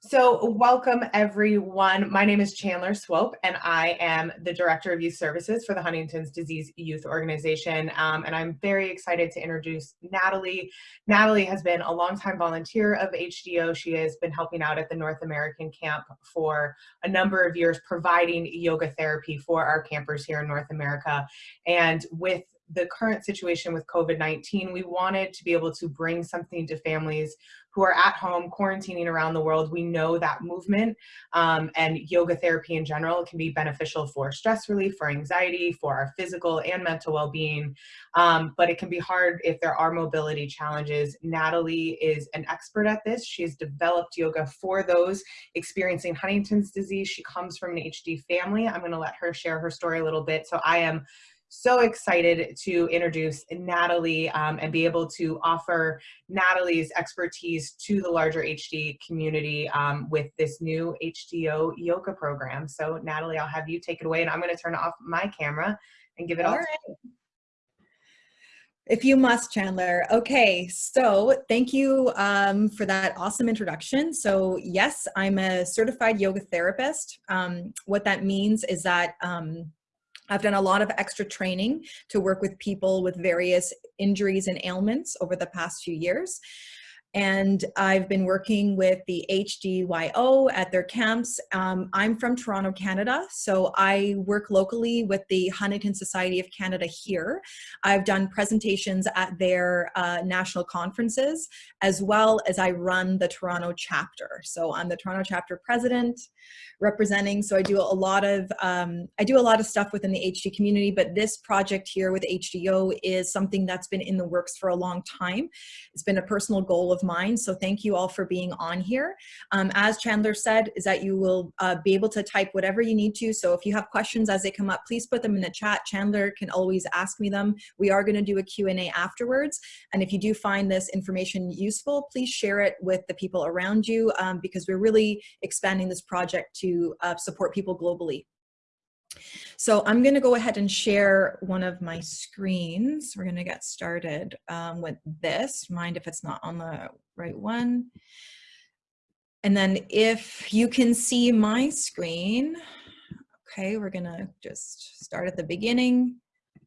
So welcome everyone. My name is Chandler Swope and I am the Director of Youth Services for the Huntington's Disease Youth Organization. Um, and I'm very excited to introduce Natalie. Natalie has been a longtime volunteer of HDO. She has been helping out at the North American camp for a number of years, providing yoga therapy for our campers here in North America. And with the current situation with COVID-19, we wanted to be able to bring something to families who are at home quarantining around the world. We know that movement um, and yoga therapy in general can be beneficial for stress relief, for anxiety, for our physical and mental well-being. Um, but it can be hard if there are mobility challenges. Natalie is an expert at this. She's developed yoga for those experiencing Huntington's disease. She comes from an HD family. I'm gonna let her share her story a little bit. So I am so excited to introduce Natalie um, and be able to offer Natalie's expertise to the larger HD community um, with this new HDO yoga program. So Natalie, I'll have you take it away and I'm gonna turn off my camera and give it all, all right. If you must, Chandler. Okay, so thank you um, for that awesome introduction. So yes, I'm a certified yoga therapist. Um, what that means is that um, I've done a lot of extra training to work with people with various injuries and ailments over the past few years and I've been working with the HDYO at their camps. Um, I'm from Toronto, Canada, so I work locally with the Huntington Society of Canada here. I've done presentations at their uh, national conferences, as well as I run the Toronto chapter. So I'm the Toronto chapter president, representing, so I do a lot of, um, I do a lot of stuff within the HD community, but this project here with HDO is something that's been in the works for a long time. It's been a personal goal of of mine. So thank you all for being on here. Um, as Chandler said, is that you will uh, be able to type whatever you need to. So if you have questions as they come up, please put them in the chat. Chandler can always ask me them. We are gonna do a Q&A afterwards. And if you do find this information useful, please share it with the people around you um, because we're really expanding this project to uh, support people globally. So I'm going to go ahead and share one of my screens. We're going to get started um, with this. Mind if it's not on the right one. And then if you can see my screen, okay, we're going to just start at the beginning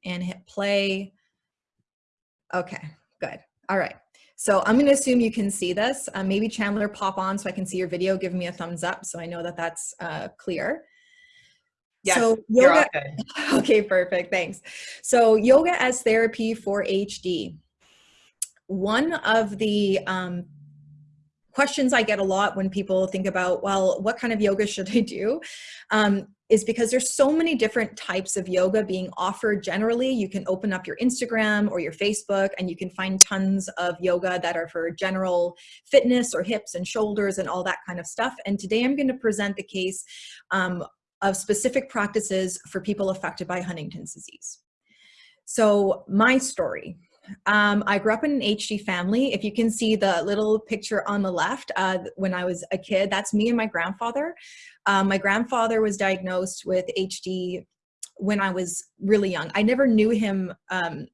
and hit play. Okay, good. All right. So I'm going to assume you can see this. Uh, maybe Chandler pop on so I can see your video. Give me a thumbs up so I know that that's uh, clear. Yes, so yoga, okay, perfect, thanks. So yoga as therapy for HD. One of the um, questions I get a lot when people think about, well, what kind of yoga should I do? Um, is because there's so many different types of yoga being offered generally. You can open up your Instagram or your Facebook and you can find tons of yoga that are for general fitness or hips and shoulders and all that kind of stuff. And today I'm gonna present the case um, of specific practices for people affected by Huntington's disease. So my story, um, I grew up in an HD family. If you can see the little picture on the left, uh, when I was a kid, that's me and my grandfather. Um, my grandfather was diagnosed with HD when I was really young. I never knew him um,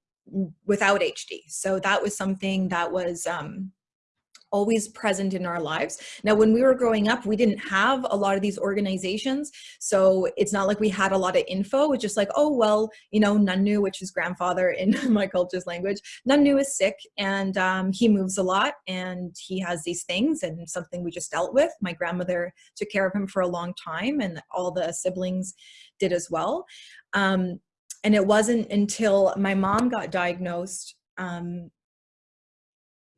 without HD. So that was something that was um, always present in our lives. Now, when we were growing up, we didn't have a lot of these organizations. So it's not like we had a lot of info. It's just like, oh, well, you know, Nanu, which is grandfather in my culture's language, Nanu is sick and um, he moves a lot and he has these things and something we just dealt with. My grandmother took care of him for a long time and all the siblings did as well. Um, and it wasn't until my mom got diagnosed um,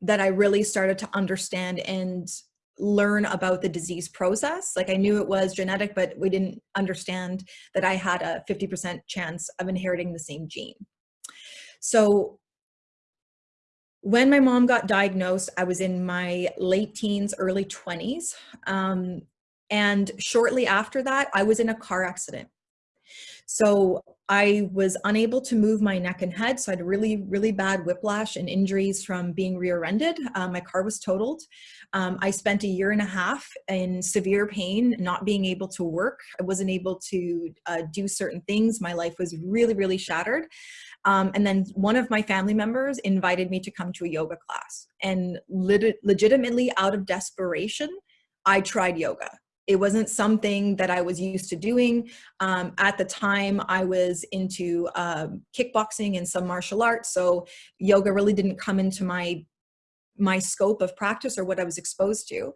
that I really started to understand and learn about the disease process. Like I knew it was genetic, but we didn't understand that I had a 50% chance of inheriting the same gene. So when my mom got diagnosed, I was in my late teens, early 20s. Um, and shortly after that, I was in a car accident. So I was unable to move my neck and head. So I had really, really bad whiplash and injuries from being rear-ended. Um, my car was totaled. Um, I spent a year and a half in severe pain, not being able to work. I wasn't able to uh, do certain things. My life was really, really shattered. Um, and then one of my family members invited me to come to a yoga class. And legitimately out of desperation, I tried yoga. It wasn't something that I was used to doing. Um, at the time, I was into um, kickboxing and some martial arts, so yoga really didn't come into my my scope of practice or what I was exposed to.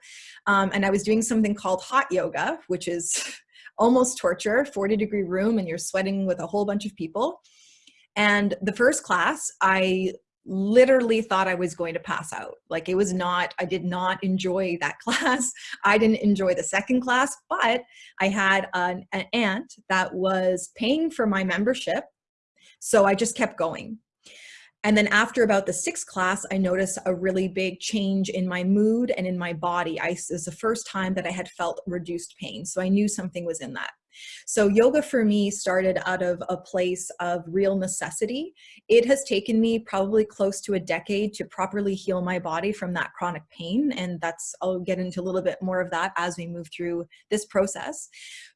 Um, and I was doing something called hot yoga, which is almost torture, 40 degree room and you're sweating with a whole bunch of people. And the first class, I literally thought I was going to pass out. Like it was not, I did not enjoy that class. I didn't enjoy the second class, but I had an, an aunt that was paying for my membership. So I just kept going. And then after about the sixth class, I noticed a really big change in my mood and in my body. I, it was the first time that I had felt reduced pain. So I knew something was in that. So yoga for me started out of a place of real necessity. It has taken me probably close to a decade to properly heal my body from that chronic pain. And that's, I'll get into a little bit more of that as we move through this process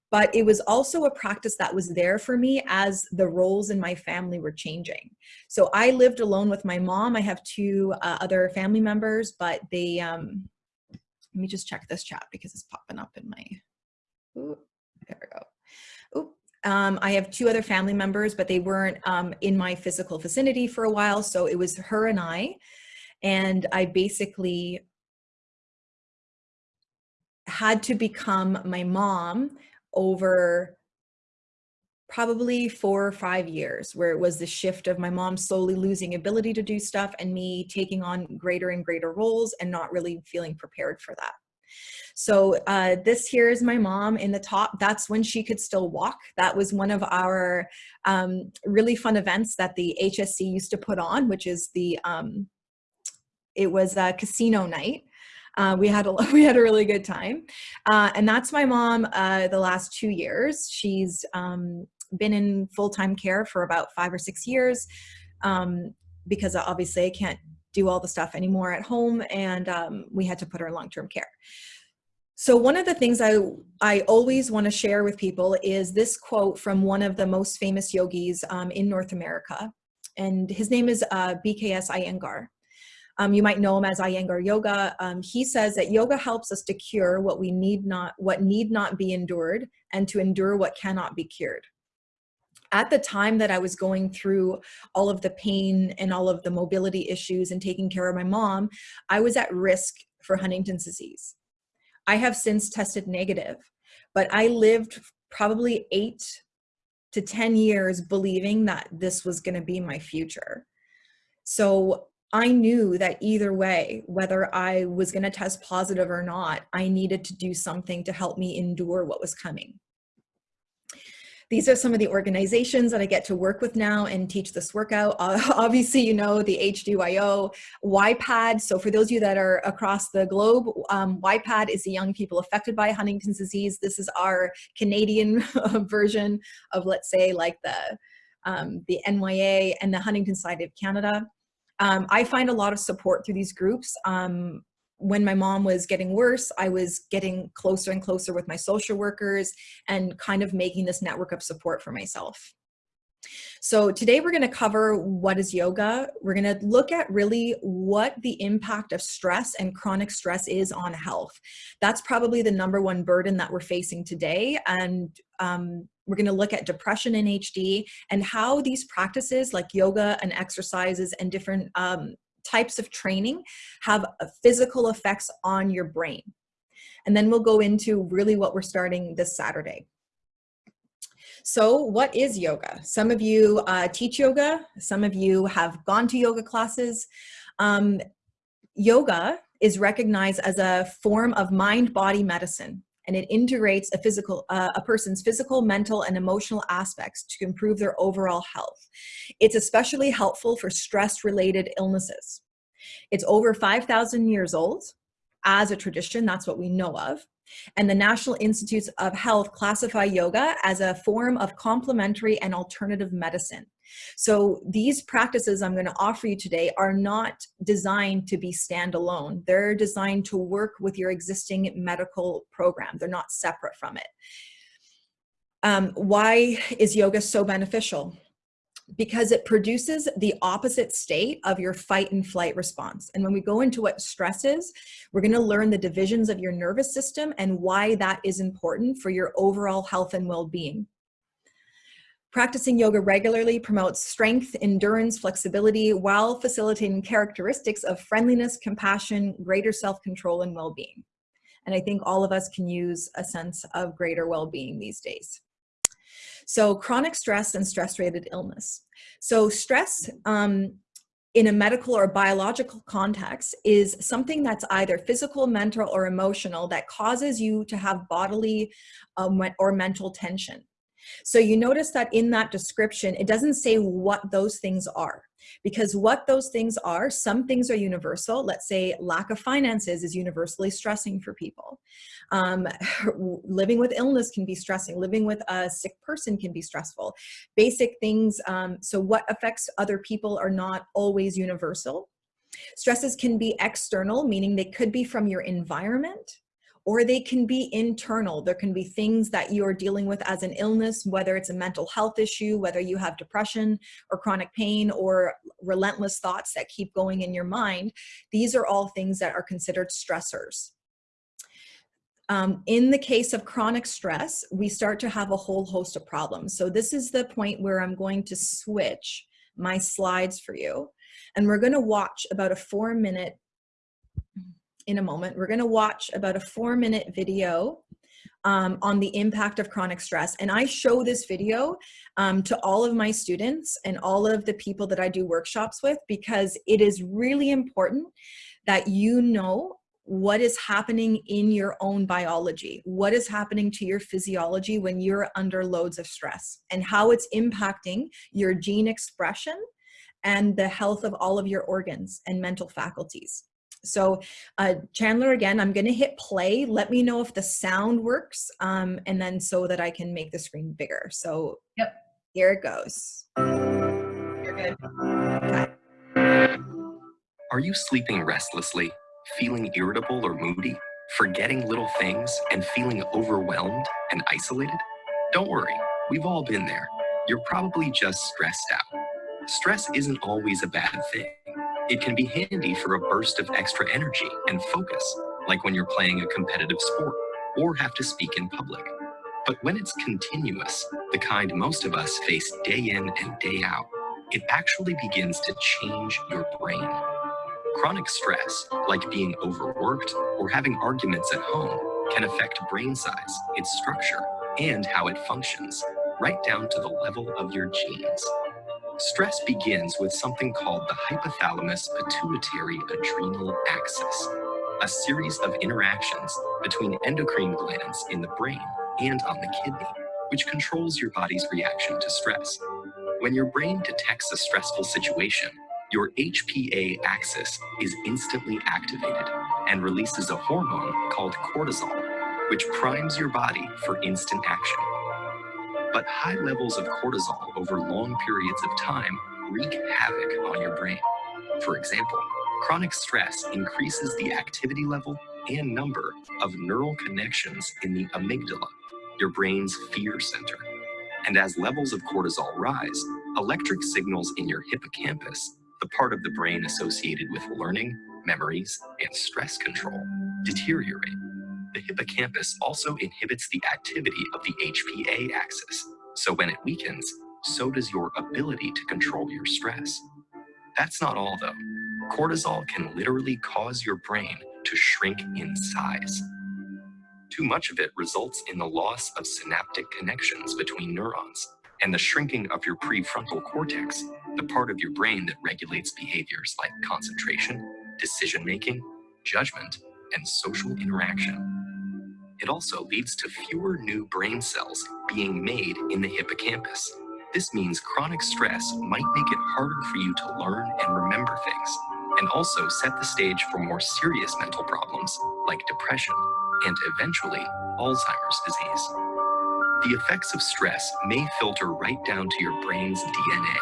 but it was also a practice that was there for me as the roles in my family were changing. So I lived alone with my mom. I have two uh, other family members, but they, um, let me just check this chat because it's popping up in my, ooh, there we go. Ooh, um, I have two other family members, but they weren't um, in my physical vicinity for a while. So it was her and I, and I basically had to become my mom over probably four or five years where it was the shift of my mom slowly losing ability to do stuff and me taking on greater and greater roles and not really feeling prepared for that. So uh, this here is my mom in the top. That's when she could still walk. That was one of our um, really fun events that the HSC used to put on, which is the, um, it was a casino night. Uh, we had a we had a really good time, uh, and that's my mom. Uh, the last two years, she's um, been in full time care for about five or six years, um, because obviously I can't do all the stuff anymore at home, and um, we had to put her in long term care. So one of the things I, I always want to share with people is this quote from one of the most famous yogis um, in North America. And his name is uh, BKS Iyengar. Um, you might know him as Iyengar Yoga. Um, he says that yoga helps us to cure what we need not, what need not be endured and to endure what cannot be cured. At the time that I was going through all of the pain and all of the mobility issues and taking care of my mom, I was at risk for Huntington's disease. I have since tested negative, but I lived probably eight to 10 years believing that this was gonna be my future. So I knew that either way, whether I was going to test positive or not, I needed to do something to help me endure what was coming. These are some of the organizations that I get to work with now and teach this workout. Uh, obviously, you know, the HDYO, YPAD. So for those of you that are across the globe, um, YPAD is the young people affected by Huntington's disease. This is our Canadian version of, let's say, like the, um, the NYA and the Huntington Society of Canada. Um, I find a lot of support through these groups. Um, when my mom was getting worse, I was getting closer and closer with my social workers and kind of making this network of support for myself. So today we're going to cover what is yoga. We're going to look at really what the impact of stress and chronic stress is on health. That's probably the number one burden that we're facing today. And um, we're going to look at depression in HD and how these practices like yoga and exercises and different um, types of training have physical effects on your brain. And then we'll go into really what we're starting this Saturday. So what is yoga? Some of you uh, teach yoga. Some of you have gone to yoga classes. Um, yoga is recognized as a form of mind-body medicine and it integrates a physical, uh, a person's physical, mental, and emotional aspects to improve their overall health. It's especially helpful for stress-related illnesses. It's over 5,000 years old as a tradition, that's what we know of. And the National Institutes of Health classify yoga as a form of complementary and alternative medicine. So these practices I'm going to offer you today are not designed to be standalone. They're designed to work with your existing medical program. They're not separate from it. Um, why is yoga so beneficial? because it produces the opposite state of your fight and flight response. And when we go into what stress is, we're gonna learn the divisions of your nervous system and why that is important for your overall health and well-being. Practicing yoga regularly promotes strength, endurance, flexibility, while facilitating characteristics of friendliness, compassion, greater self-control, and well-being. And I think all of us can use a sense of greater well-being these days. So chronic stress and stress-related illness. So stress um, in a medical or biological context is something that's either physical, mental, or emotional that causes you to have bodily um, or mental tension. So you notice that in that description, it doesn't say what those things are because what those things are, some things are universal. Let's say lack of finances is universally stressing for people. Um, living with illness can be stressing. Living with a sick person can be stressful. Basic things, um, so what affects other people are not always universal. Stresses can be external, meaning they could be from your environment, or they can be internal. There can be things that you're dealing with as an illness, whether it's a mental health issue, whether you have depression or chronic pain or relentless thoughts that keep going in your mind. These are all things that are considered stressors. Um, in the case of chronic stress, we start to have a whole host of problems. So this is the point where I'm going to switch my slides for you. And we're gonna watch about a four minute in a moment. We're gonna watch about a four minute video um, on the impact of chronic stress. And I show this video um, to all of my students and all of the people that I do workshops with because it is really important that you know what is happening in your own biology, what is happening to your physiology when you're under loads of stress and how it's impacting your gene expression and the health of all of your organs and mental faculties. So uh, Chandler, again, I'm gonna hit play. Let me know if the sound works um, and then so that I can make the screen bigger. So yep. here it goes. You're good. Okay. Are you sleeping restlessly, feeling irritable or moody, forgetting little things, and feeling overwhelmed and isolated? Don't worry, we've all been there. You're probably just stressed out. Stress isn't always a bad thing. It can be handy for a burst of extra energy and focus, like when you're playing a competitive sport or have to speak in public. But when it's continuous, the kind most of us face day in and day out, it actually begins to change your brain. Chronic stress, like being overworked or having arguments at home, can affect brain size, its structure, and how it functions, right down to the level of your genes. Stress begins with something called the hypothalamus pituitary adrenal axis, a series of interactions between endocrine glands in the brain and on the kidney, which controls your body's reaction to stress. When your brain detects a stressful situation, your HPA axis is instantly activated and releases a hormone called cortisol, which primes your body for instant action but high levels of cortisol over long periods of time wreak havoc on your brain. For example, chronic stress increases the activity level and number of neural connections in the amygdala, your brain's fear center. And as levels of cortisol rise, electric signals in your hippocampus, the part of the brain associated with learning, memories, and stress control, deteriorate the hippocampus also inhibits the activity of the HPA axis. So when it weakens, so does your ability to control your stress. That's not all though. Cortisol can literally cause your brain to shrink in size. Too much of it results in the loss of synaptic connections between neurons and the shrinking of your prefrontal cortex, the part of your brain that regulates behaviors like concentration, decision-making, judgment, and social interaction. It also leads to fewer new brain cells being made in the hippocampus. This means chronic stress might make it harder for you to learn and remember things, and also set the stage for more serious mental problems like depression and eventually Alzheimer's disease. The effects of stress may filter right down to your brain's DNA.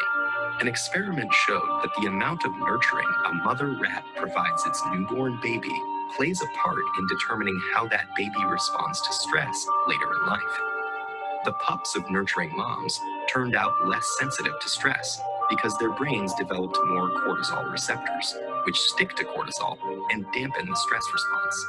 An experiment showed that the amount of nurturing a mother rat provides its newborn baby plays a part in determining how that baby responds to stress later in life. The pups of nurturing moms turned out less sensitive to stress because their brains developed more cortisol receptors, which stick to cortisol and dampen the stress response.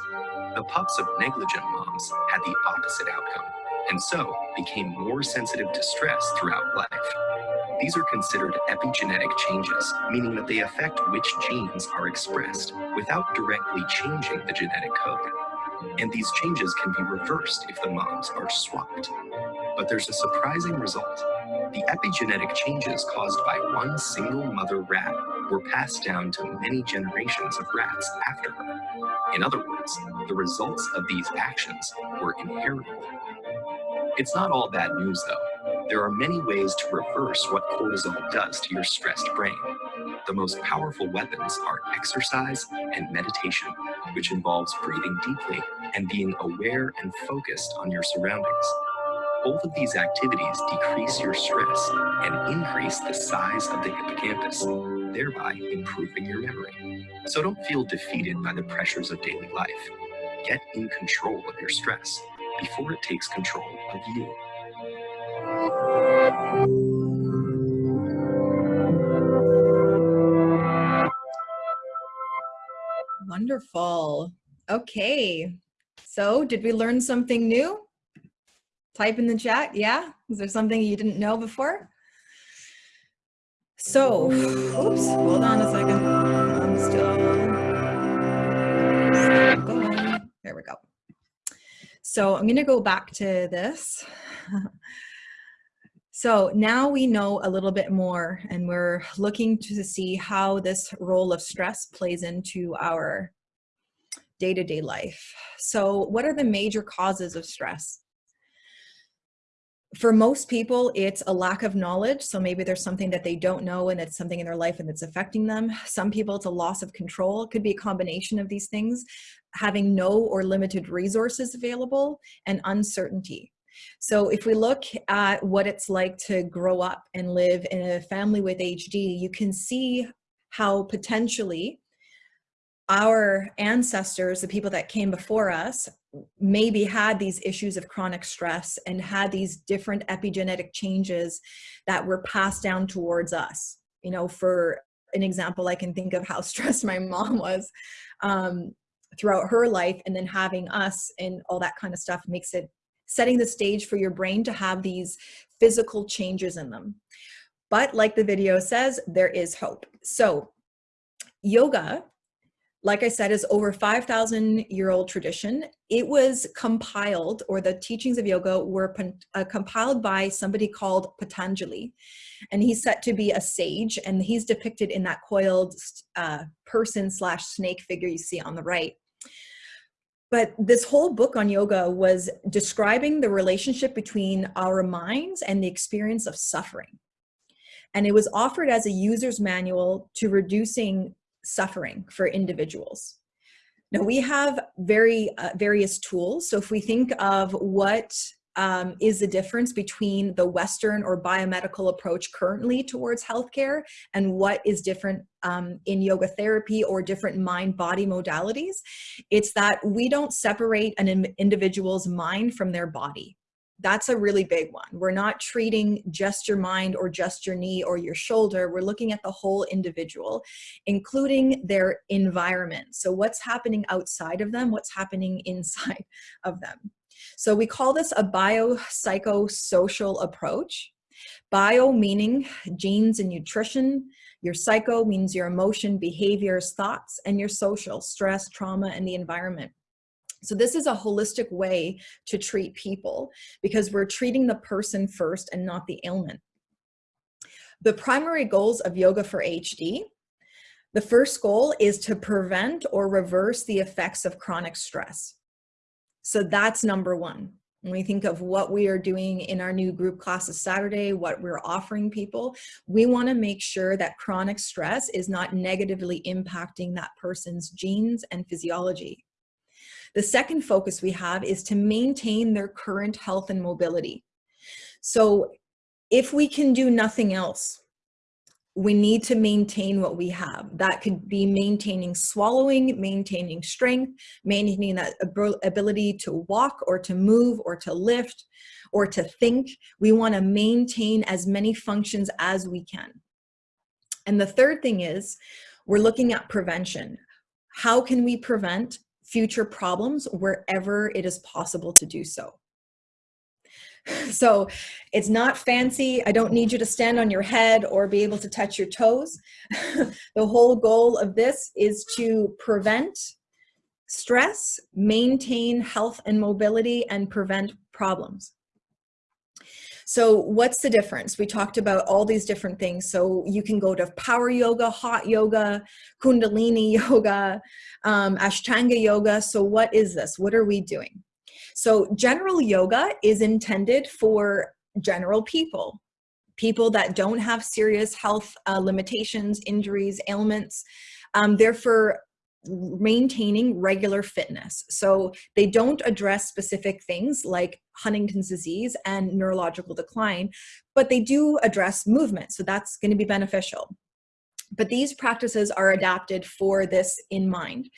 The pups of negligent moms had the opposite outcome, and so became more sensitive to stress throughout life. These are considered epigenetic changes, meaning that they affect which genes are expressed without directly changing the genetic code. And these changes can be reversed if the moms are swapped. But there's a surprising result. The epigenetic changes caused by one single mother rat were passed down to many generations of rats after her. In other words, the results of these actions were inheritable. It's not all bad news though. There are many ways to reverse what cortisol does to your stressed brain. The most powerful weapons are exercise and meditation, which involves breathing deeply and being aware and focused on your surroundings. Both of these activities decrease your stress and increase the size of the hippocampus, thereby improving your memory. So don't feel defeated by the pressures of daily life. Get in control of your stress before it takes control of you. Wonderful. Okay. So did we learn something new? Type in the chat. Yeah. Is there something you didn't know before? So, oops, hold on a second. I'm still, still going. There we go. So I'm going to go back to this. so now we know a little bit more and we're looking to see how this role of stress plays into our day-to-day -day life. So what are the major causes of stress? for most people, it's a lack of knowledge. So maybe there's something that they don't know and it's something in their life and it's affecting them. Some people, it's a loss of control. It could be a combination of these things, having no or limited resources available and uncertainty. So if we look at what it's like to grow up and live in a family with HD, you can see how potentially our ancestors, the people that came before us, maybe had these issues of chronic stress and had these different epigenetic changes that were passed down towards us. You know, for an example, I can think of how stressed my mom was um, throughout her life and then having us and all that kind of stuff makes it setting the stage for your brain to have these physical changes in them. But like the video says, there is hope. So yoga like I said, is over 5,000 year old tradition. It was compiled, or the teachings of yoga were uh, compiled by somebody called Patanjali. And he's set to be a sage, and he's depicted in that coiled uh, person slash snake figure you see on the right. But this whole book on yoga was describing the relationship between our minds and the experience of suffering. And it was offered as a user's manual to reducing suffering for individuals. Now we have very uh, various tools. So if we think of what um, is the difference between the Western or biomedical approach currently towards healthcare and what is different um, in yoga therapy or different mind-body modalities, it's that we don't separate an individual's mind from their body that's a really big one. We're not treating just your mind or just your knee or your shoulder. We're looking at the whole individual, including their environment. So what's happening outside of them, what's happening inside of them. So we call this a biopsychosocial approach. Bio meaning genes and nutrition. Your psycho means your emotion, behaviors, thoughts, and your social, stress, trauma, and the environment. So this is a holistic way to treat people because we're treating the person first and not the ailment. The primary goals of Yoga for HD, the first goal is to prevent or reverse the effects of chronic stress. So that's number one. When we think of what we are doing in our new group classes Saturday, what we're offering people, we wanna make sure that chronic stress is not negatively impacting that person's genes and physiology. The second focus we have is to maintain their current health and mobility. So if we can do nothing else, we need to maintain what we have. That could be maintaining swallowing, maintaining strength, maintaining that ability to walk or to move or to lift or to think. We want to maintain as many functions as we can. And the third thing is we're looking at prevention. How can we prevent future problems wherever it is possible to do so? So it's not fancy. I don't need you to stand on your head or be able to touch your toes. the whole goal of this is to prevent stress, maintain health and mobility, and prevent problems. So what's the difference? We talked about all these different things. So you can go to power yoga, hot yoga, kundalini yoga, um, ashtanga yoga. So what is this? What are we doing? So general yoga is intended for general people, people that don't have serious health uh, limitations, injuries, ailments. Um, they're for maintaining regular fitness. So they don't address specific things like Huntington's disease and neurological decline, but they do address movement. So that's going to be beneficial. But these practices are adapted for this in mind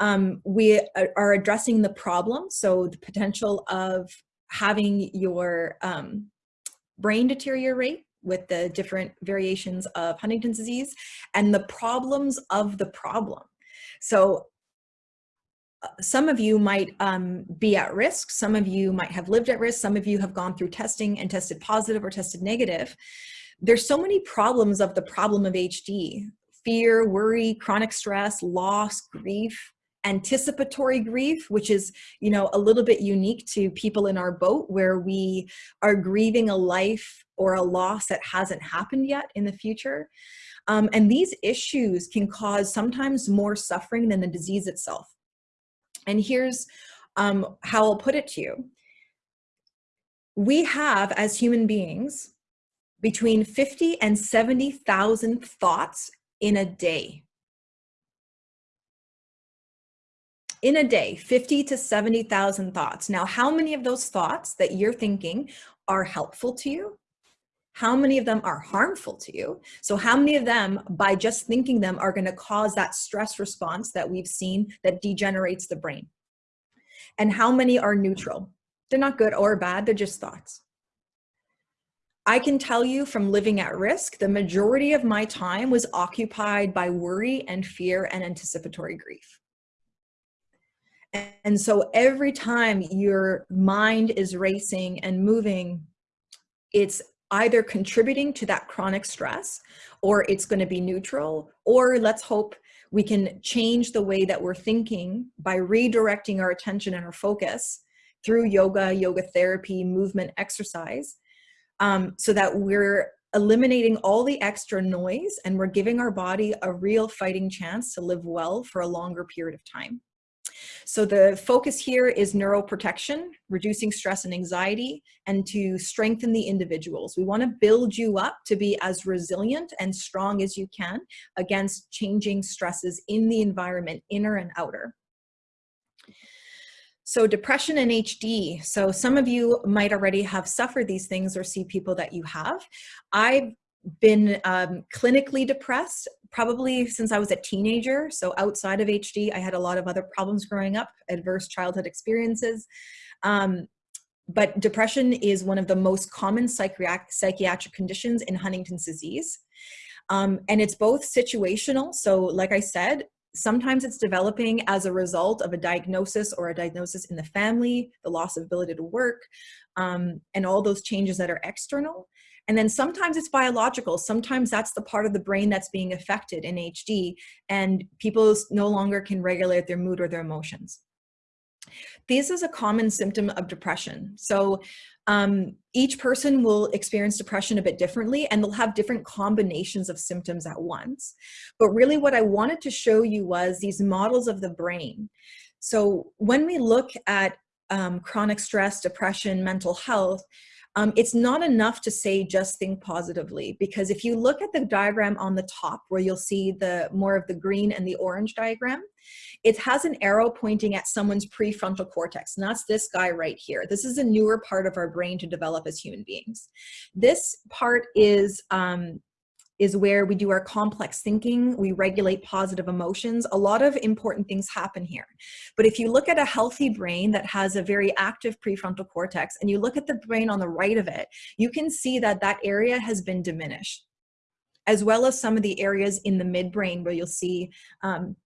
um, we are addressing the problem. So the potential of having your um, brain deteriorate with the different variations of Huntington's disease and the problems of the problem. So uh, some of you might um, be at risk, some of you might have lived at risk, some of you have gone through testing and tested positive or tested negative. There's so many problems of the problem of HD, fear, worry, chronic stress, loss, grief, anticipatory grief, which is, you know, a little bit unique to people in our boat where we are grieving a life or a loss that hasn't happened yet in the future. Um, and these issues can cause sometimes more suffering than the disease itself. And here's um, how I'll put it to you. We have, as human beings, between 50 and 70,000 thoughts in a day. In a day, 50 to 70,000 thoughts. Now, how many of those thoughts that you're thinking are helpful to you? How many of them are harmful to you? So how many of them, by just thinking them, are gonna cause that stress response that we've seen that degenerates the brain? And how many are neutral? They're not good or bad, they're just thoughts. I can tell you from living at risk, the majority of my time was occupied by worry and fear and anticipatory grief. And so every time your mind is racing and moving, it's either contributing to that chronic stress or it's going to be neutral or let's hope we can change the way that we're thinking by redirecting our attention and our focus through yoga, yoga therapy, movement, exercise, um, so that we're eliminating all the extra noise and we're giving our body a real fighting chance to live well for a longer period of time. So the focus here is neuroprotection, reducing stress and anxiety, and to strengthen the individuals. We wanna build you up to be as resilient and strong as you can against changing stresses in the environment, inner and outer. So depression and HD. So some of you might already have suffered these things or see people that you have. I've been um, clinically depressed probably since I was a teenager. So outside of HD, I had a lot of other problems growing up, adverse childhood experiences. Um, but depression is one of the most common psychiatric conditions in Huntington's disease. Um, and it's both situational. So like I said, sometimes it's developing as a result of a diagnosis or a diagnosis in the family, the loss of ability to work, um, and all those changes that are external. And then sometimes it's biological. Sometimes that's the part of the brain that's being affected in HD and people no longer can regulate their mood or their emotions. This is a common symptom of depression. So um, each person will experience depression a bit differently and they'll have different combinations of symptoms at once. But really what I wanted to show you was these models of the brain. So when we look at um, chronic stress, depression, mental health, um, it's not enough to say just think positively because if you look at the diagram on the top where you'll see the more of the green and the orange diagram, it has an arrow pointing at someone's prefrontal cortex and that's this guy right here. This is a newer part of our brain to develop as human beings. This part is um, is where we do our complex thinking, we regulate positive emotions. A lot of important things happen here. But if you look at a healthy brain that has a very active prefrontal cortex and you look at the brain on the right of it, you can see that that area has been diminished as well as some of the areas in the midbrain where you'll see um,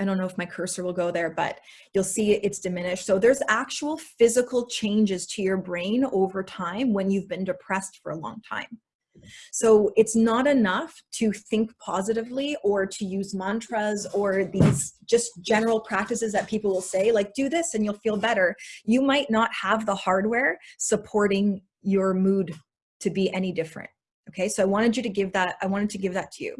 I don't know if my cursor will go there, but you'll see it's diminished. So there's actual physical changes to your brain over time when you've been depressed for a long time. So it's not enough to think positively or to use mantras or these just general practices that people will say, like do this and you'll feel better. You might not have the hardware supporting your mood to be any different. Okay, so I wanted you to give that, I wanted to give that to you.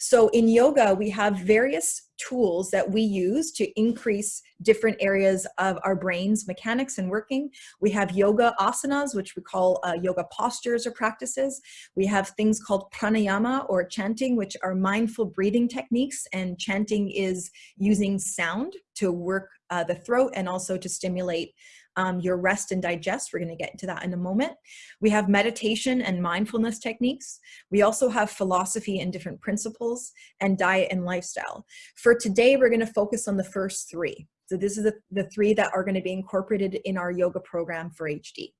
So in yoga, we have various tools that we use to increase different areas of our brain's mechanics and working. We have yoga asanas, which we call uh, yoga postures or practices. We have things called pranayama or chanting, which are mindful breathing techniques. And chanting is using sound to work uh, the throat and also to stimulate um, your rest and digest. We're going to get into that in a moment. We have meditation and mindfulness techniques. We also have philosophy and different principles and diet and lifestyle. For today, we're going to focus on the first three. So this is the, the three that are going to be incorporated in our yoga program for HD.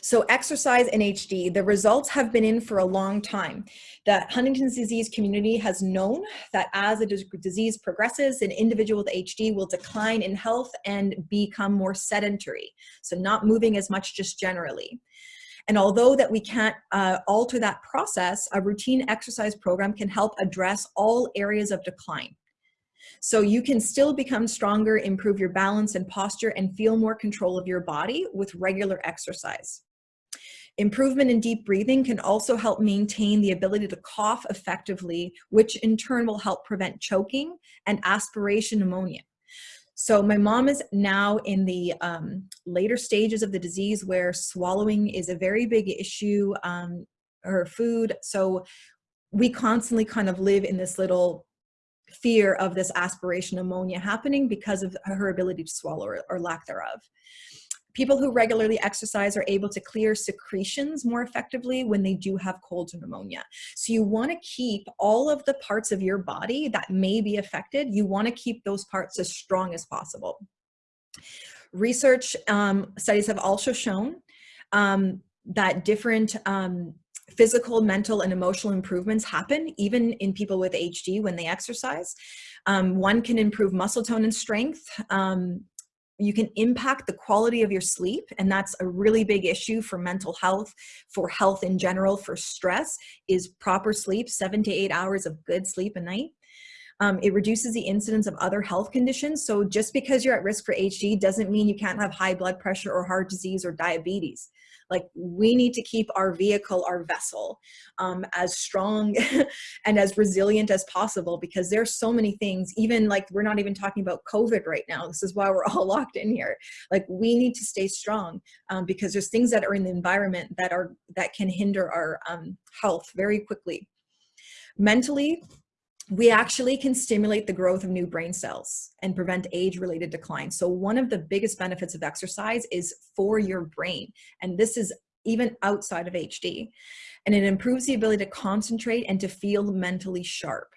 So exercise in HD, the results have been in for a long time. The Huntington's disease community has known that as a disease progresses, an individual with HD will decline in health and become more sedentary. So not moving as much just generally. And although that we can't uh, alter that process, a routine exercise program can help address all areas of decline. So you can still become stronger, improve your balance and posture, and feel more control of your body with regular exercise. Improvement in deep breathing can also help maintain the ability to cough effectively, which in turn will help prevent choking and aspiration pneumonia. So my mom is now in the um, later stages of the disease where swallowing is a very big issue, um, her food. So we constantly kind of live in this little fear of this aspiration pneumonia happening because of her ability to swallow or, or lack thereof. People who regularly exercise are able to clear secretions more effectively when they do have colds or pneumonia. So you want to keep all of the parts of your body that may be affected, you want to keep those parts as strong as possible. Research um, studies have also shown um, that different um, physical, mental, and emotional improvements happen even in people with HD when they exercise. Um, one can improve muscle tone and strength. Um, you can impact the quality of your sleep and that's a really big issue for mental health for health in general for stress is proper sleep seven to eight hours of good sleep a night um, it reduces the incidence of other health conditions so just because you're at risk for hd doesn't mean you can't have high blood pressure or heart disease or diabetes like we need to keep our vehicle, our vessel, um, as strong and as resilient as possible because there's so many things, even like we're not even talking about COVID right now. This is why we're all locked in here. Like we need to stay strong um, because there's things that are in the environment that are that can hinder our um, health very quickly. Mentally, we actually can stimulate the growth of new brain cells and prevent age-related decline. So one of the biggest benefits of exercise is for your brain. And this is even outside of HD. And it improves the ability to concentrate and to feel mentally sharp.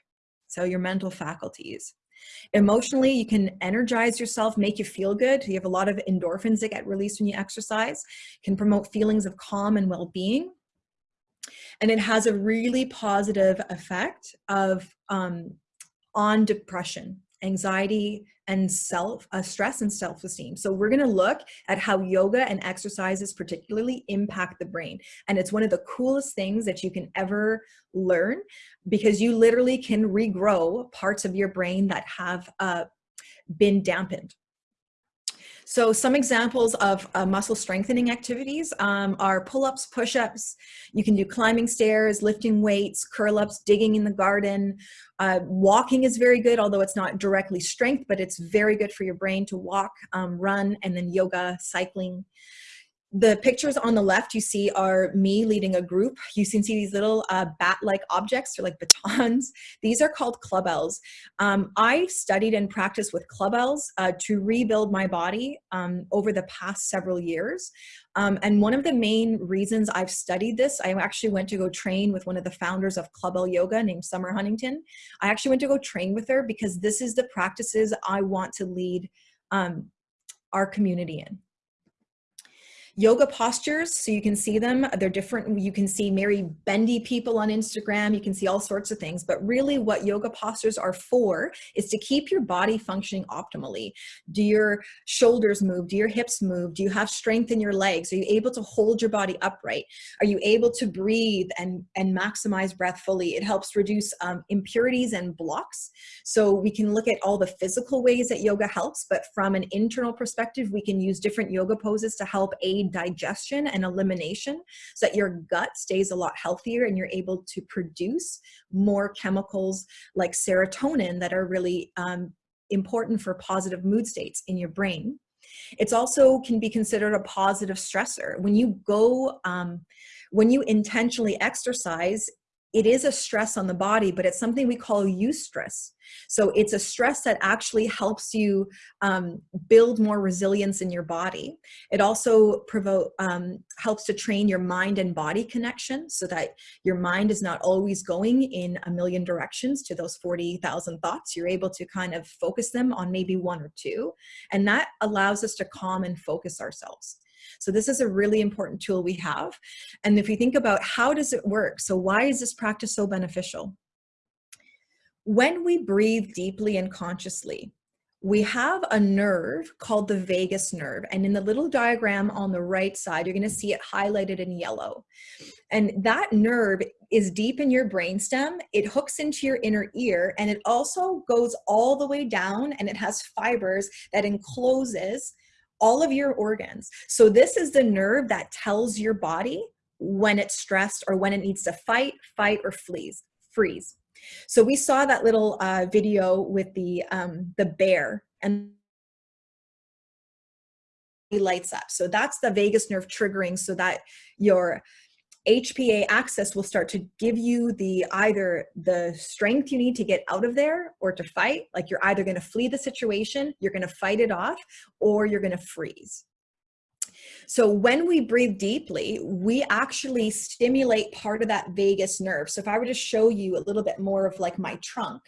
So your mental faculties. Emotionally, you can energize yourself, make you feel good. You have a lot of endorphins that get released when you exercise, can promote feelings of calm and well-being and it has a really positive effect of um, on depression, anxiety, and self uh, stress and self-esteem. So we're going to look at how yoga and exercises particularly impact the brain. And it's one of the coolest things that you can ever learn because you literally can regrow parts of your brain that have uh, been dampened so some examples of uh, muscle strengthening activities um, are pull-ups, push-ups. You can do climbing stairs, lifting weights, curl-ups, digging in the garden. Uh, walking is very good, although it's not directly strength, but it's very good for your brain to walk, um, run, and then yoga, cycling. The pictures on the left you see are me leading a group. You can see these little uh, bat-like objects or like batons. These are called clubbells. Um, I studied and practiced with clubbells uh, to rebuild my body um, over the past several years. Um, and one of the main reasons I've studied this, I actually went to go train with one of the founders of Clubbell Yoga named Summer Huntington. I actually went to go train with her because this is the practices I want to lead um, our community in yoga postures so you can see them. They're different. You can see Mary bendy people on Instagram. You can see all sorts of things. But really what yoga postures are for is to keep your body functioning optimally. Do your shoulders move? Do your hips move? Do you have strength in your legs? Are you able to hold your body upright? Are you able to breathe and and maximize breath fully? It helps reduce um, impurities and blocks. So we can look at all the physical ways that yoga helps but from an internal perspective we can use different yoga poses to help aid digestion and elimination so that your gut stays a lot healthier and you're able to produce more chemicals like serotonin that are really um, important for positive mood states in your brain. It's also can be considered a positive stressor. When you go, um, when you intentionally exercise, it is a stress on the body, but it's something we call eustress. So it's a stress that actually helps you um, build more resilience in your body. It also provoke, um, helps to train your mind and body connection so that your mind is not always going in a million directions to those 40,000 thoughts. You're able to kind of focus them on maybe one or two. And that allows us to calm and focus ourselves. So this is a really important tool we have. And if we think about how does it work? So why is this practice so beneficial? When we breathe deeply and consciously, we have a nerve called the vagus nerve. And in the little diagram on the right side, you're gonna see it highlighted in yellow. And that nerve is deep in your brainstem. It hooks into your inner ear and it also goes all the way down and it has fibers that encloses all of your organs. So this is the nerve that tells your body when it's stressed or when it needs to fight, fight, or flees, freeze. So we saw that little uh, video with the, um, the bear and he lights up. So that's the vagus nerve triggering so that your HPA axis will start to give you the either the strength you need to get out of there or to fight. Like you're either going to flee the situation, you're going to fight it off, or you're going to freeze. So when we breathe deeply, we actually stimulate part of that vagus nerve. So if I were to show you a little bit more of like my trunk,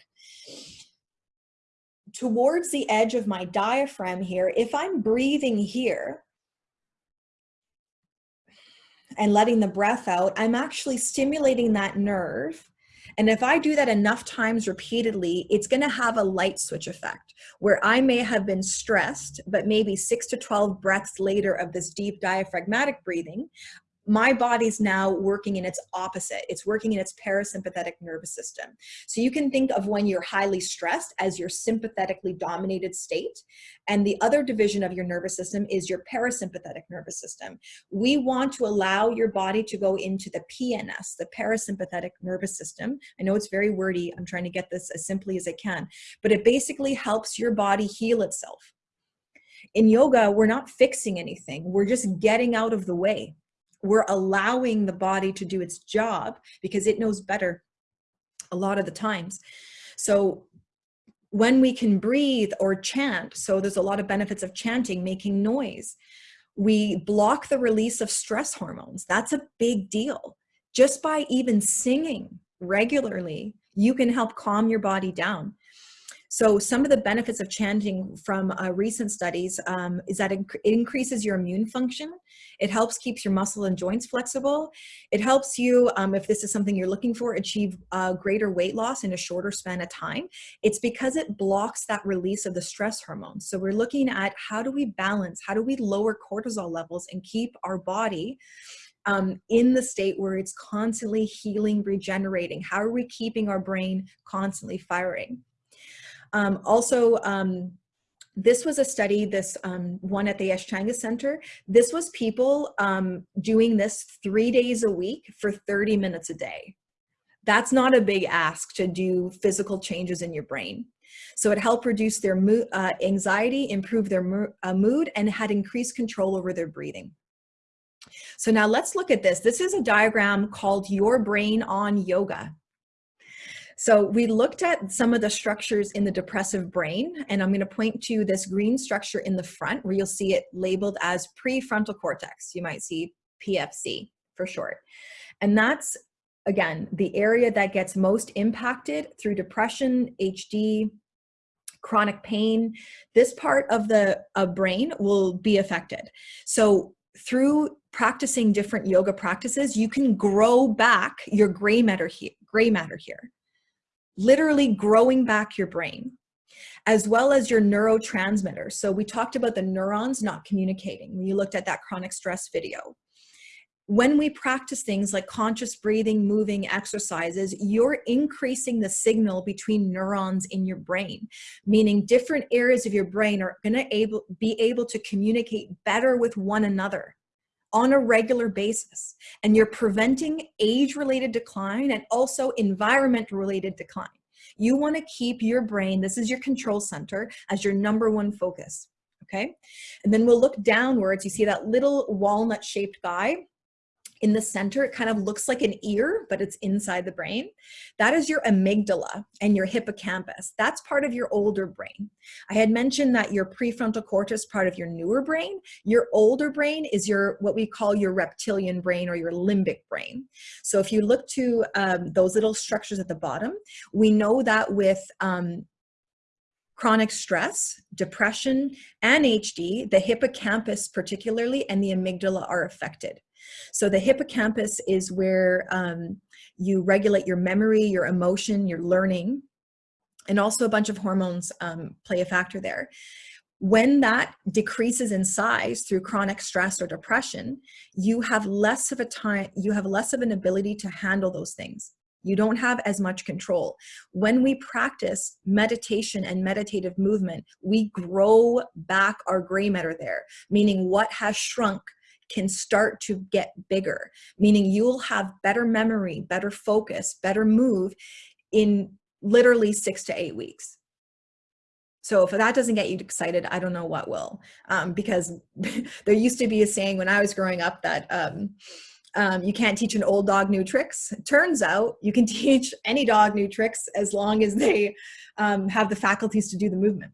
towards the edge of my diaphragm here, if I'm breathing here, and letting the breath out, I'm actually stimulating that nerve. And if I do that enough times repeatedly, it's going to have a light switch effect where I may have been stressed, but maybe six to 12 breaths later of this deep diaphragmatic breathing, my body's now working in its opposite. It's working in its parasympathetic nervous system. So you can think of when you're highly stressed as your sympathetically dominated state. And the other division of your nervous system is your parasympathetic nervous system. We want to allow your body to go into the PNS, the parasympathetic nervous system. I know it's very wordy. I'm trying to get this as simply as I can, but it basically helps your body heal itself. In yoga, we're not fixing anything. We're just getting out of the way we're allowing the body to do its job because it knows better a lot of the times. So when we can breathe or chant, so there's a lot of benefits of chanting, making noise, we block the release of stress hormones. That's a big deal. Just by even singing regularly, you can help calm your body down. So some of the benefits of chanting from uh, recent studies um, is that it, increases your immune function. It helps keeps your muscle and joints flexible. It helps you, um, if this is something you're looking for, achieve uh, greater weight loss in a shorter span of time. It's because it blocks that release of the stress hormones. So we're looking at how do we balance, how do we lower cortisol levels and keep our body um, in the state where it's constantly healing, regenerating? How are we keeping our brain constantly firing? Um, also, um, this was a study, this um, one at the Ashtanga Center. This was people um, doing this three days a week for 30 minutes a day. That's not a big ask to do physical changes in your brain. So it helped reduce their mood, uh, anxiety, improve their mo uh, mood, and had increased control over their breathing. So now let's look at this. This is a diagram called Your Brain on Yoga. So we looked at some of the structures in the depressive brain, and I'm going to point to this green structure in the front where you'll see it labeled as prefrontal cortex. You might see PFC for short. And that's, again, the area that gets most impacted through depression, HD, chronic pain. This part of the brain will be affected. So through practicing different yoga practices, you can grow back your gray matter here, gray matter here, literally growing back your brain, as well as your neurotransmitters. So we talked about the neurons not communicating. When you looked at that chronic stress video. When we practice things like conscious breathing, moving exercises, you're increasing the signal between neurons in your brain, meaning different areas of your brain are going to able, be able to communicate better with one another on a regular basis. And you're preventing age-related decline and also environment-related decline. You want to keep your brain, this is your control center, as your number one focus. Okay. And then we'll look downwards. You see that little walnut shaped guy in the center, it kind of looks like an ear, but it's inside the brain. That is your amygdala and your hippocampus. That's part of your older brain. I had mentioned that your prefrontal cortex part of your newer brain. Your older brain is your what we call your reptilian brain or your limbic brain. So if you look to um, those little structures at the bottom, we know that with um, chronic stress, depression, and HD, the hippocampus particularly and the amygdala are affected. So the hippocampus is where um, you regulate your memory, your emotion, your learning, and also a bunch of hormones um, play a factor there. When that decreases in size through chronic stress or depression, you have less of a time, you have less of an ability to handle those things. You don't have as much control. When we practice meditation and meditative movement, we grow back our gray matter there, meaning what has shrunk can start to get bigger, meaning you'll have better memory, better focus, better move in literally six to eight weeks. So if that doesn't get you excited, I don't know what will. Um, because there used to be a saying when I was growing up that um, um, you can't teach an old dog new tricks. Turns out you can teach any dog new tricks as long as they um, have the faculties to do the movement.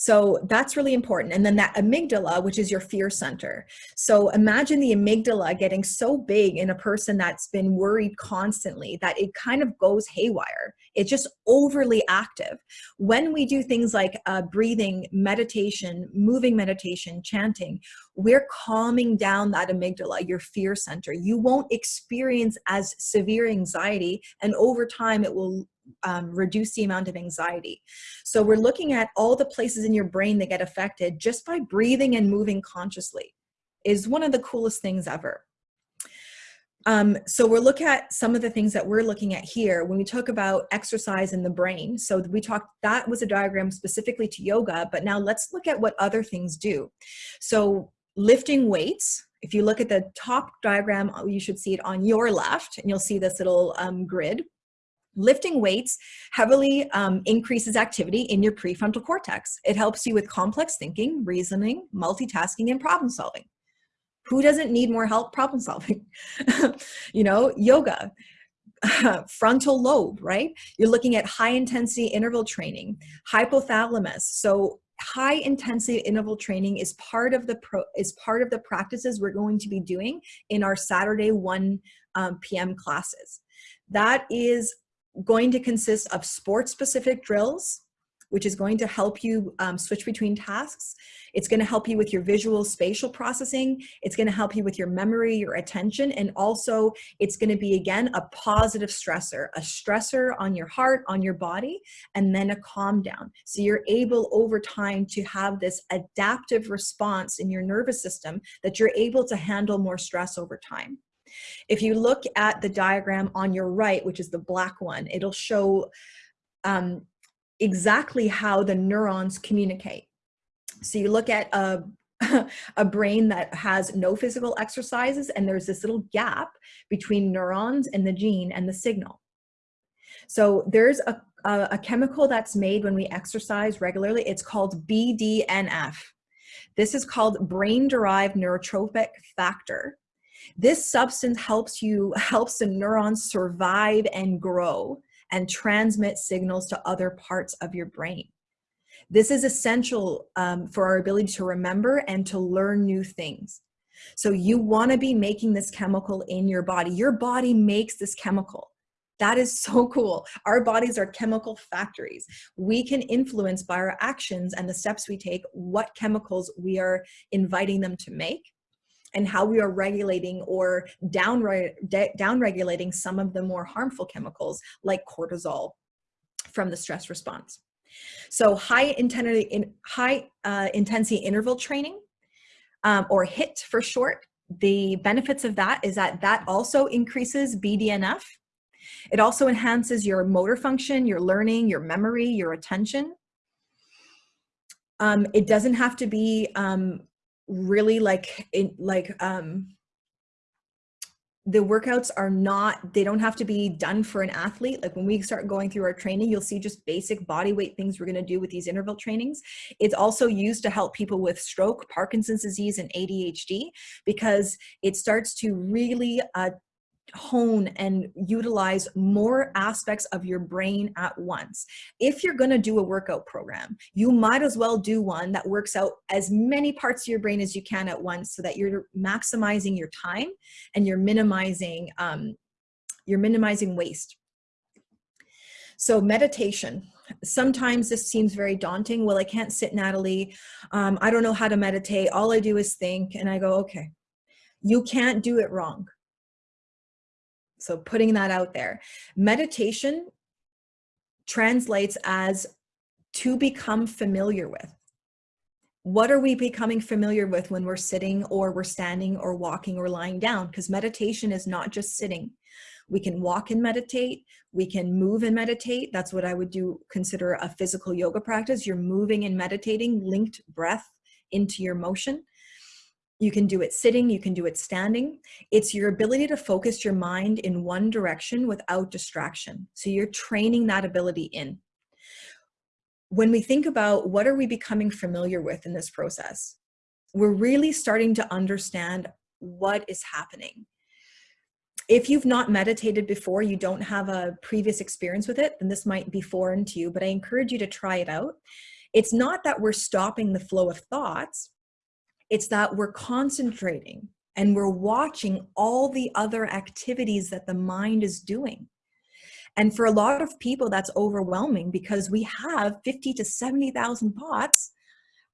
So that's really important. And then that amygdala, which is your fear center. So imagine the amygdala getting so big in a person that's been worried constantly that it kind of goes haywire. It's just overly active. When we do things like uh, breathing, meditation, moving meditation, chanting, we're calming down that amygdala, your fear center. You won't experience as severe anxiety and over time it will um, reduce the amount of anxiety. So we're looking at all the places in your brain that get affected just by breathing and moving consciously is one of the coolest things ever. Um, so we'll look at some of the things that we're looking at here when we talk about exercise in the brain. So we talked, that was a diagram specifically to yoga, but now let's look at what other things do. So lifting weights, if you look at the top diagram, you should see it on your left and you'll see this little um, grid. Lifting weights heavily um, increases activity in your prefrontal cortex. It helps you with complex thinking, reasoning, multitasking, and problem solving. Who doesn't need more help problem solving? you know, yoga, frontal lobe, right? You're looking at high intensity interval training, hypothalamus. So high intensity interval training is part of the pro is part of the practices we're going to be doing in our Saturday 1 um, p.m. classes. That is going to consist of sport specific drills, which is going to help you um, switch between tasks. It's going to help you with your visual spatial processing. It's going to help you with your memory, your attention, and also it's going to be, again, a positive stressor, a stressor on your heart, on your body, and then a calm down. So you're able over time to have this adaptive response in your nervous system that you're able to handle more stress over time. If you look at the diagram on your right, which is the black one, it'll show um, exactly how the neurons communicate. So you look at a, a brain that has no physical exercises and there's this little gap between neurons and the gene and the signal. So there's a, a, a chemical that's made when we exercise regularly. It's called BDNF. This is called brain-derived neurotrophic factor. This substance helps you, helps the neurons survive and grow and transmit signals to other parts of your brain. This is essential um, for our ability to remember and to learn new things. So you wanna be making this chemical in your body. Your body makes this chemical. That is so cool. Our bodies are chemical factories. We can influence by our actions and the steps we take what chemicals we are inviting them to make and how we are regulating or down, down regulating some of the more harmful chemicals like cortisol from the stress response. So high intensity, in, high uh, intensity interval training um, or HIIT for short, the benefits of that is that that also increases BDNF. It also enhances your motor function, your learning, your memory, your attention. Um, it doesn't have to be um, really like in like um the workouts are not they don't have to be done for an athlete. Like when we start going through our training you'll see just basic body weight things we're going to do with these interval trainings. It's also used to help people with stroke parkinson's disease and adhd because it starts to really uh, hone and utilize more aspects of your brain at once. If you're going to do a workout program, you might as well do one that works out as many parts of your brain as you can at once so that you're maximizing your time and you're minimizing um, you're minimizing waste. So meditation. Sometimes this seems very daunting. Well, I can't sit, Natalie. Um, I don't know how to meditate. All I do is think. And I go, okay, you can't do it wrong so putting that out there. Meditation translates as to become familiar with. What are we becoming familiar with when we're sitting or we're standing or walking or lying down? Because meditation is not just sitting. We can walk and meditate. We can move and meditate. That's what I would do consider a physical yoga practice. You're moving and meditating, linked breath into your motion. You can do it sitting, you can do it standing. It's your ability to focus your mind in one direction without distraction. So you're training that ability in. When we think about what are we becoming familiar with in this process, we're really starting to understand what is happening. If you've not meditated before, you don't have a previous experience with it, then this might be foreign to you, but I encourage you to try it out. It's not that we're stopping the flow of thoughts, it's that we're concentrating and we're watching all the other activities that the mind is doing. And for a lot of people, that's overwhelming because we have 50 to 70,000 thoughts.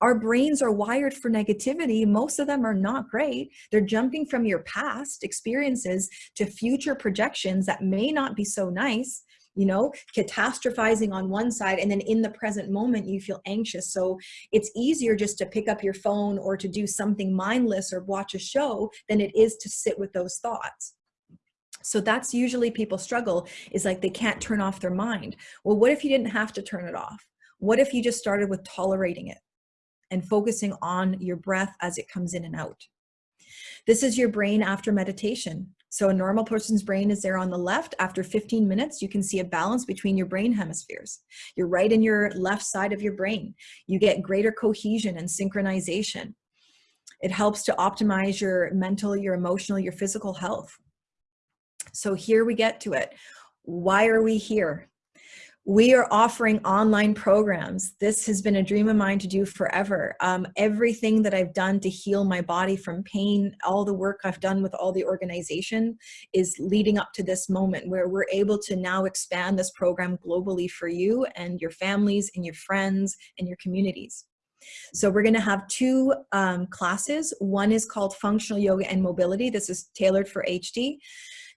Our brains are wired for negativity. Most of them are not great. They're jumping from your past experiences to future projections that may not be so nice you know, catastrophizing on one side and then in the present moment you feel anxious. So it's easier just to pick up your phone or to do something mindless or watch a show than it is to sit with those thoughts. So that's usually people struggle is like they can't turn off their mind. Well, what if you didn't have to turn it off? What if you just started with tolerating it and focusing on your breath as it comes in and out? This is your brain after meditation. So a normal person's brain is there on the left. After 15 minutes, you can see a balance between your brain hemispheres. Your right and your left side of your brain. You get greater cohesion and synchronization. It helps to optimize your mental, your emotional, your physical health. So here we get to it. Why are we here? We are offering online programs. This has been a dream of mine to do forever. Um, everything that I've done to heal my body from pain, all the work I've done with all the organization is leading up to this moment where we're able to now expand this program globally for you and your families and your friends and your communities. So we're gonna have two um, classes. One is called Functional Yoga and Mobility. This is tailored for HD.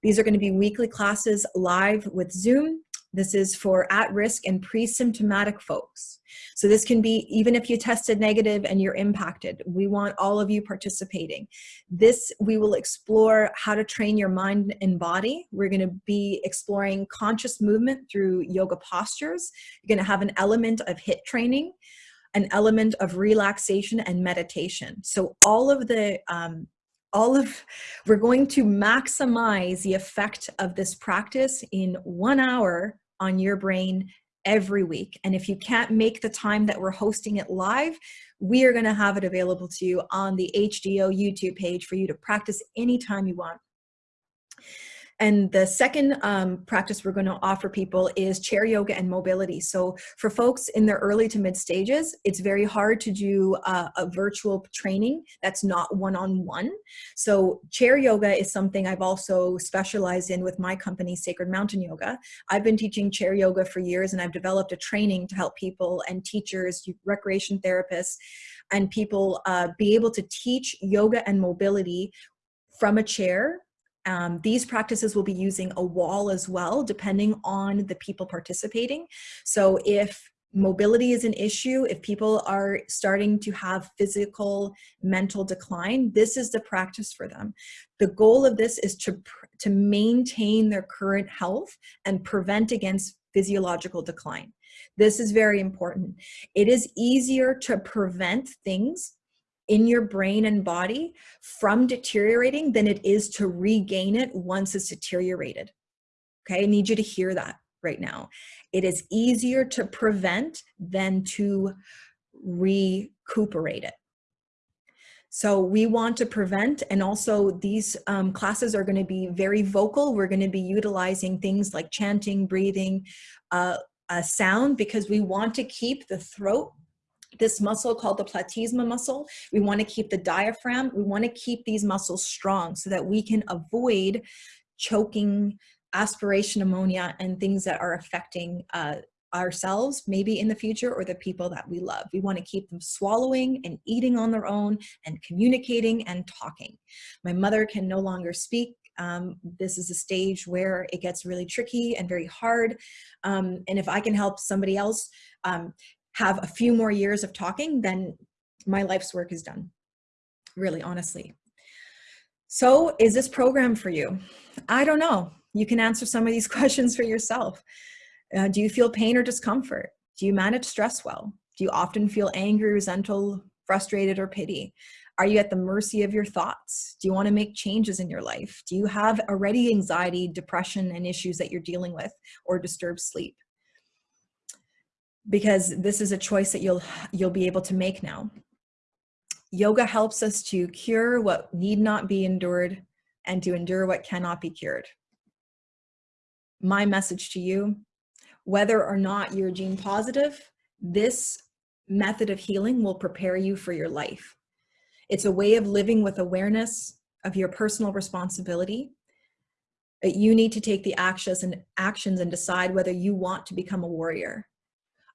These are gonna be weekly classes live with Zoom this is for at-risk and pre-symptomatic folks. So this can be, even if you tested negative and you're impacted, we want all of you participating. This, we will explore how to train your mind and body. We're gonna be exploring conscious movement through yoga postures. You're gonna have an element of HIIT training, an element of relaxation and meditation. So all of the um, all of, we're going to maximize the effect of this practice in one hour on your brain every week. And if you can't make the time that we're hosting it live, we are going to have it available to you on the HDO YouTube page for you to practice anytime you want. And the second um, practice we're going to offer people is chair yoga and mobility. So for folks in their early to mid stages, it's very hard to do a, a virtual training that's not one-on-one. -on -one. So chair yoga is something I've also specialized in with my company, Sacred Mountain Yoga. I've been teaching chair yoga for years and I've developed a training to help people and teachers, recreation therapists, and people uh, be able to teach yoga and mobility from a chair um, these practices will be using a wall as well, depending on the people participating. So if mobility is an issue, if people are starting to have physical, mental decline, this is the practice for them. The goal of this is to, to maintain their current health and prevent against physiological decline. This is very important. It is easier to prevent things in your brain and body from deteriorating than it is to regain it once it's deteriorated. Okay, I need you to hear that right now. It is easier to prevent than to recuperate it. So we want to prevent, and also these um, classes are gonna be very vocal. We're gonna be utilizing things like chanting, breathing, uh, sound, because we want to keep the throat this muscle called the platysma muscle. We want to keep the diaphragm. We want to keep these muscles strong so that we can avoid choking, aspiration pneumonia, and things that are affecting uh, ourselves maybe in the future or the people that we love. We want to keep them swallowing and eating on their own and communicating and talking. My mother can no longer speak. Um, this is a stage where it gets really tricky and very hard. Um, and if I can help somebody else um, have a few more years of talking, then my life's work is done, really honestly. So is this program for you? I don't know. You can answer some of these questions for yourself. Uh, do you feel pain or discomfort? Do you manage stress well? Do you often feel angry, resentful, frustrated, or pity? Are you at the mercy of your thoughts? Do you want to make changes in your life? Do you have already anxiety, depression, and issues that you're dealing with or disturbed sleep? Because this is a choice that you'll you'll be able to make now. Yoga helps us to cure what need not be endured and to endure what cannot be cured. My message to you, whether or not you're gene positive, this method of healing will prepare you for your life. It's a way of living with awareness of your personal responsibility. You need to take the actions and actions and decide whether you want to become a warrior.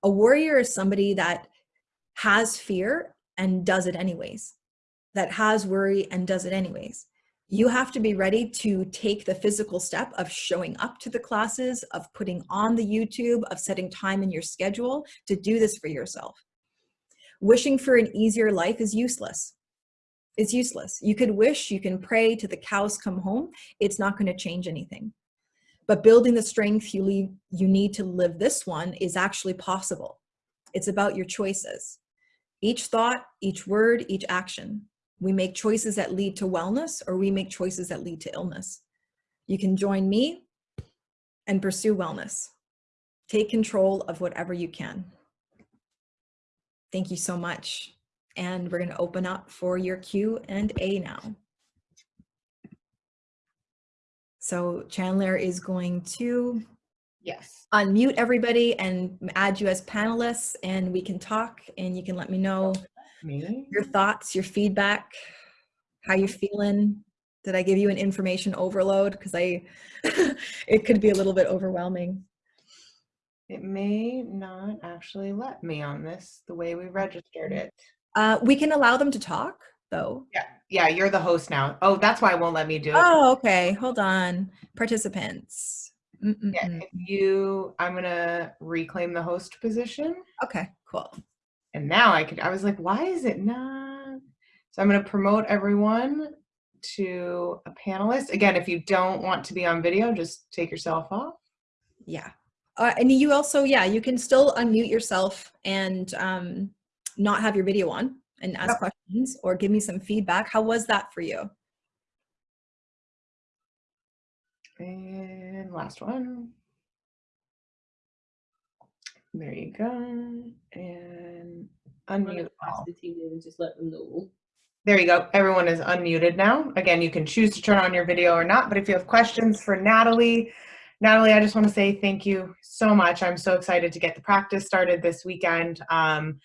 A warrior is somebody that has fear and does it anyways, that has worry and does it anyways. You have to be ready to take the physical step of showing up to the classes, of putting on the YouTube, of setting time in your schedule to do this for yourself. Wishing for an easier life is useless. It's useless. You could wish, you can pray to the cows come home. It's not going to change anything. But building the strength you, leave, you need to live this one is actually possible. It's about your choices. Each thought, each word, each action. We make choices that lead to wellness or we make choices that lead to illness. You can join me and pursue wellness. Take control of whatever you can. Thank you so much. And we're gonna open up for your Q and A now. So Chandler is going to yes unmute everybody and add you as panelists and we can talk and you can let me know me your thoughts, your feedback, how you're feeling. Did I give you an information overload? Because I, it could be a little bit overwhelming. it may not actually let me on this the way we registered it Uh, we can allow them to talk though. yeah yeah you're the host now oh that's why it won't let me do it Oh, okay. Hold on. Participants. Mm -mm yeah, if you i'm gonna reclaim the host position Okay, cool. and now i could i was like why is it not so i'm going to promote everyone to a panelist again if you don't want to be on video just take yourself off Yeah. Uh, and you also, yeah, you can still unmute yourself and um, not have your video on and ask Yep. questions or give me some feedback. How was that for you? and last one There you go. And I'm unmute gonna pass all. the team and just let them know. There you go. Everyone is unmuted now. Again, you can choose to turn on your video or not, but if you have questions for Natalie, Natalie, I just want to say thank you so much. I'm so excited to get the practice started this weekend. Um,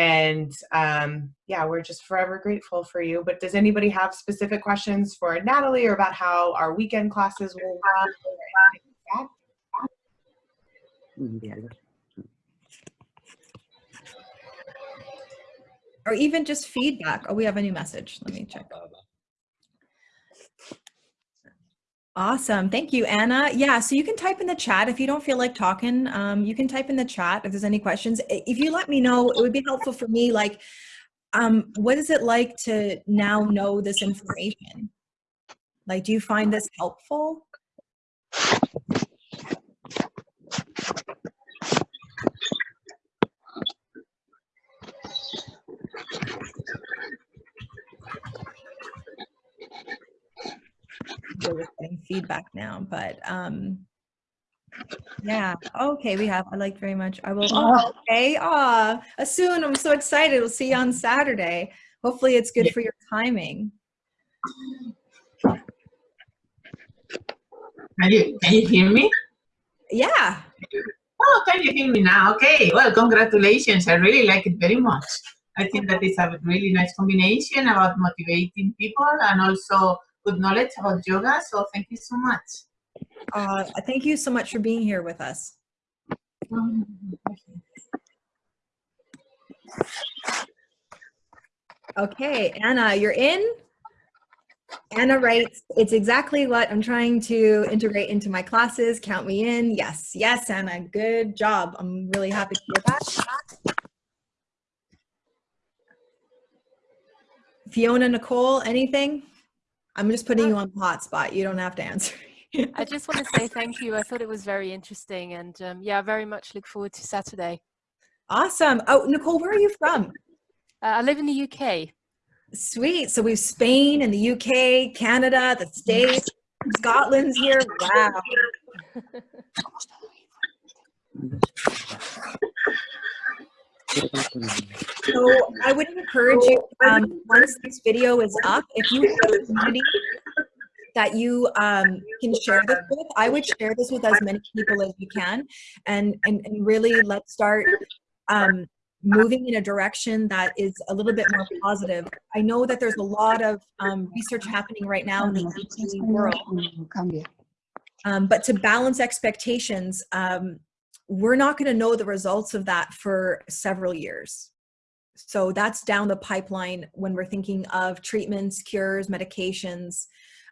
and um, yeah, we're just forever grateful for you. But does anybody have specific questions for Natalie or about how our weekend classes will run? or anything like that? Enviarlo. Or even just feedback. Oh, we have a new message. Let me check. Awesome. Thank you, Anna. Yeah, so you can type in the chat if you don't feel like talking. Um, you can type in the chat if there's any questions. If you let me know, it would be helpful for me. Like, um, what is it like to now know this information? Like, do you find this helpful? We're getting feedback now, but um, yeah. Okay, we have. I like very much. I will. Oh, okay. Ah, soon. I'm so excited. We'll see you on Saturday. Hopefully, it's good for your timing. Can you, can you hear me? Yeah. Oh, can you hear me now? Okay, well, congratulations. I really like it very much. I think that it's a really nice combination about motivating people and also good knowledge about yoga. So thank you so much. Uh, thank you so much for being here with us. Okay, Anna, you're in. Anna writes, it's exactly what I'm trying to integrate into my classes. Count me in. Yes, yes, Anna, good job. I'm really happy to hear that. Fiona, Nicole, anything? I'm just putting you on the hot spot. You don't have to answer. I just want to say thank you. I thought it was very interesting and um, yeah, I very much look forward to Saturday. awesome. Oh, Nicole, where are you from? Uh, I live in the UK. Sweet. So we've Spain and the UK, Canada, the States, Scotland's here. Wow. So I would encourage you, um, once this video is up, if you have somebody that you um, can share this with, I would share this with as many people as you can, and and, and really let's start um, moving in a direction that is a little bit more positive. I know that there's a lot of um, research happening right now in the world, um, but to balance expectations, um, we're not going to know the results of that for several years. So that's down the pipeline when we're thinking of treatments, cures, medications.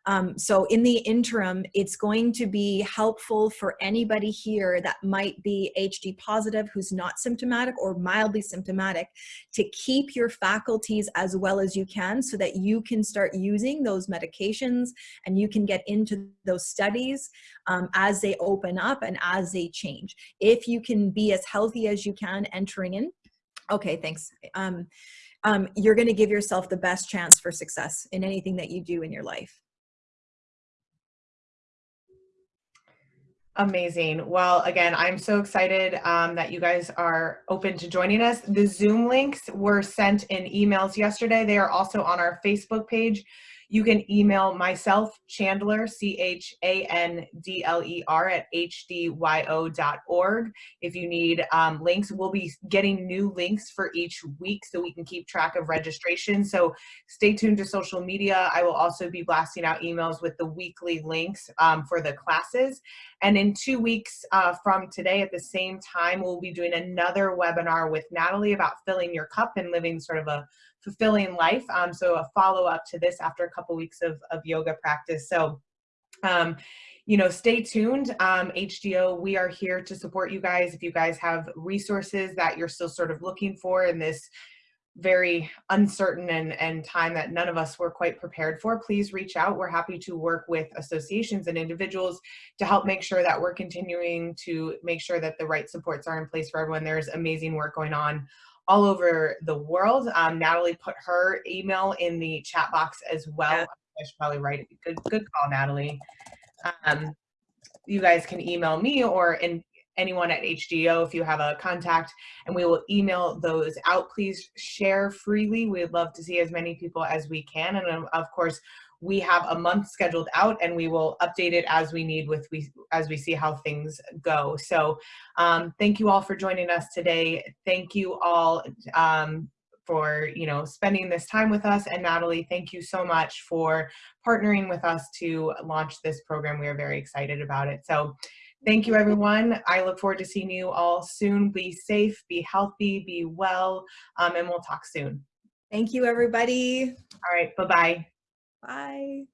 Um, so in the interim, it's going to be helpful for anybody here that might be HD positive, who's not symptomatic or mildly symptomatic, to keep your faculties as well as you can so that you can start using those medications and you can get into those studies um, as they open up and as they change. If you can be as healthy as you can entering in, okay, thanks. Um, um, you're gonna give yourself the best chance for success in anything that you do in your life. Amazing. Well, again, I'm so excited um, that you guys are open to joining us. The Zoom links were sent in emails yesterday. They are also on our Facebook page. You can email myself, Chandler, C-H-A-N-D-L-E-R at hdyo.org if you need um, links. We'll be getting new links for each week so we can keep track of registration. So stay tuned to social media. I will also be blasting out emails with the weekly links um, for the classes. And in two weeks uh, from today at the same time, we'll be doing another webinar with Natalie about filling your cup and living sort of a fulfilling life. Um, so a follow up to this after a couple weeks of, of yoga practice. So, um, you know, stay tuned. Um, HDO, we are here to support you guys. If you guys have resources that you're still sort of looking for in this very uncertain and, and time that none of us were quite prepared for, please reach out. We're happy to work with associations and individuals to help make sure that we're continuing to make sure that the right supports are in place for everyone. There's amazing work going on all over the world. Um, Natalie put her email in the chat box as well. Yeah. I should probably write it. Good, good call, Natalie. Um, you guys can email me or in, anyone at HDO if you have a contact and we will email those out. Please share freely. We'd love to see as many people as we can. And of course, we have a month scheduled out and we will update it as we need with we as we see how things go. So um, thank you all for joining us today. Thank you all um, for you know spending this time with us. And Natalie thank you so much for partnering with us to launch this program. We are very excited about it. So thank you everyone. I look forward to seeing you all soon. Be safe be healthy be well um, and we'll talk soon. Thank you, everybody. all right bye bye Bye.